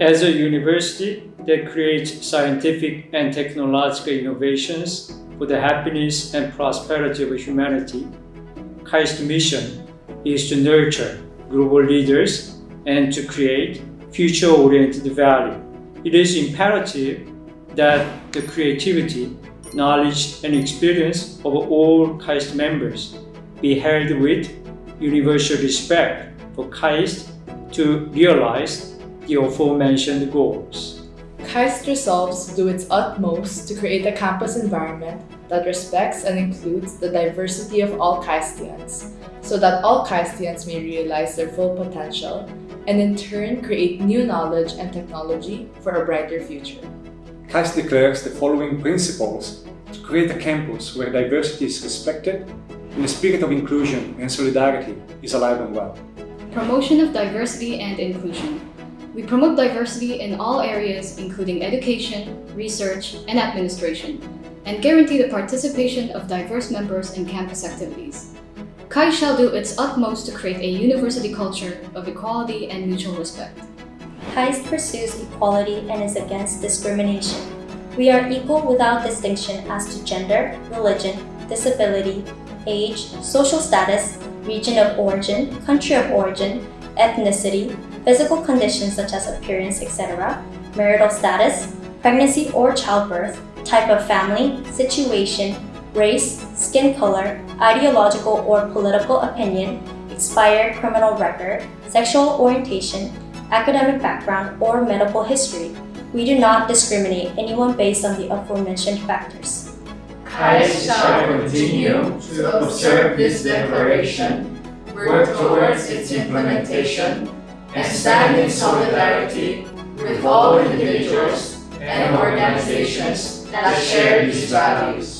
As a university that creates scientific and technological innovations for the happiness and prosperity of humanity, KAIST's mission is to nurture global leaders and to create future-oriented value. It is imperative that the creativity, knowledge, and experience of all KAIST members be held with universal respect for KAIST to realize the aforementioned goals. KAIST resolves to do its utmost to create a campus environment that respects and includes the diversity of all KAISTians, so that all KAISTians may realize their full potential and in turn create new knowledge and technology for a brighter future. KAIST declares the following principles to create a campus where diversity is respected and the spirit of inclusion and solidarity is alive and well. Promotion of diversity and inclusion. We promote diversity in all areas including education, research, and administration, and guarantee the participation of diverse members in campus activities. KAIST shall do its utmost to create a university culture of equality and mutual respect. KAIST pursues equality and is against discrimination. We are equal without distinction as to gender, religion, disability, age, social status, region of origin, country of origin, ethnicity, physical conditions such as appearance, etc., marital status, pregnancy or childbirth, type of family, situation, race, skin color, ideological or political opinion, expired criminal record, sexual orientation, academic background, or medical history. We do not discriminate anyone based on the aforementioned factors. KAIST shall continue to observe this declaration, work towards its implementation, and stand in solidarity with all individuals and organizations that share these values.